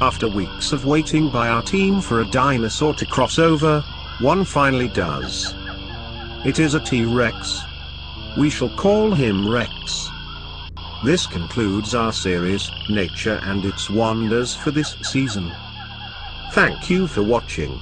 After weeks of waiting by our team for a dinosaur to cross over, one finally does. It is a T-Rex. We shall call him Rex. This concludes our series, Nature and its Wonders for this season. Thank you for watching.